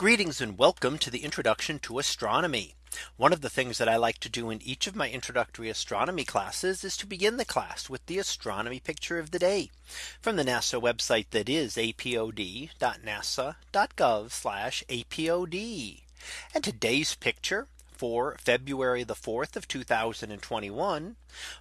Greetings and welcome to the introduction to astronomy. One of the things that I like to do in each of my introductory astronomy classes is to begin the class with the astronomy picture of the day from the NASA website that is apod.nasa.gov apod. And today's picture for February the 4th of 2021.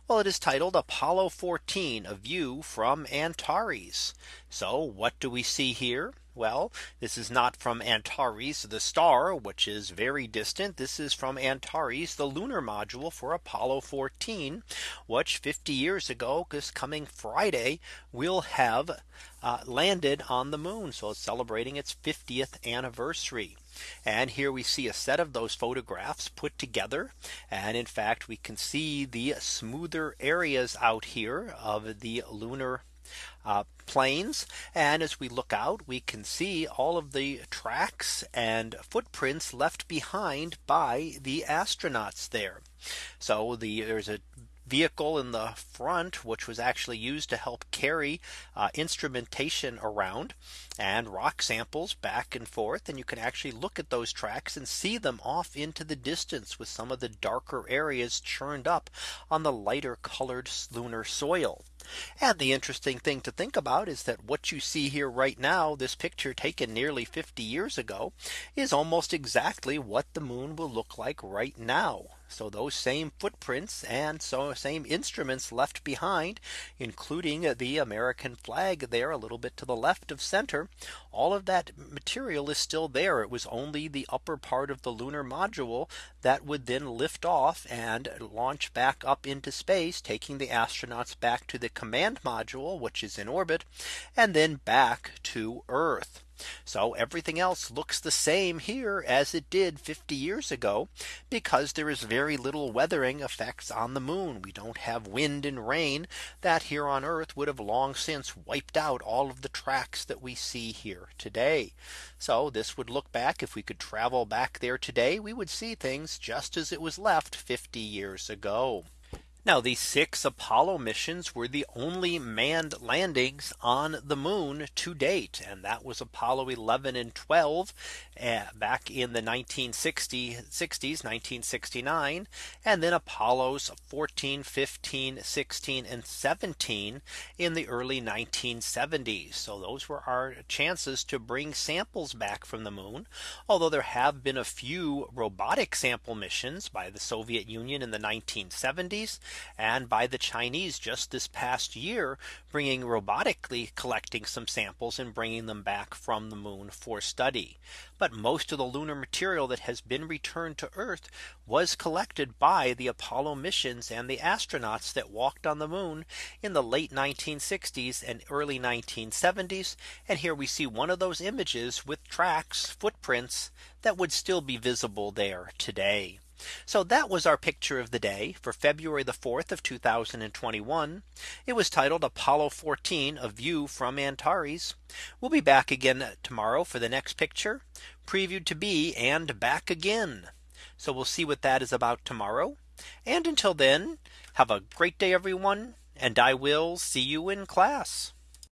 Well, it is titled Apollo 14 a view from Antares. So what do we see here? Well, this is not from Antares, the star, which is very distant. This is from Antares, the lunar module for Apollo 14, which 50 years ago, this coming Friday, will have uh, landed on the moon. So it's celebrating its 50th anniversary. And here we see a set of those photographs put together. And in fact, we can see the smoother areas out here of the lunar uh, plains. And as we look out, we can see all of the tracks and footprints left behind by the astronauts there. So the there's a vehicle in the front, which was actually used to help carry uh, instrumentation around and rock samples back and forth. And you can actually look at those tracks and see them off into the distance with some of the darker areas churned up on the lighter colored lunar soil. And the interesting thing to think about is that what you see here right now, this picture taken nearly 50 years ago, is almost exactly what the moon will look like right now. So those same footprints and so same instruments left behind, including the American flag there a little bit to the left of center. All of that material is still there. It was only the upper part of the lunar module that would then lift off and launch back up into space, taking the astronauts back to the command module, which is in orbit, and then back to Earth. So everything else looks the same here as it did 50 years ago, because there is very little weathering effects on the moon. We don't have wind and rain that here on Earth would have long since wiped out all of the tracks that we see here today. So this would look back if we could travel back there today, we would see things just as it was left 50 years ago. Now the six Apollo missions were the only manned landings on the moon to date. And that was Apollo 11 and 12 uh, back in the 1960s, 1969. And then Apollos 14, 15, 16 and 17 in the early 1970s. So those were our chances to bring samples back from the moon. Although there have been a few robotic sample missions by the Soviet Union in the 1970s and by the Chinese just this past year, bringing robotically collecting some samples and bringing them back from the moon for study. But most of the lunar material that has been returned to Earth was collected by the Apollo missions and the astronauts that walked on the moon in the late 1960s and early 1970s. And here we see one of those images with tracks footprints that would still be visible there today. So that was our picture of the day for February the 4th of 2021. It was titled Apollo 14 a view from Antares. We'll be back again tomorrow for the next picture previewed to be and back again. So we'll see what that is about tomorrow. And until then, have a great day, everyone. And I will see you in class.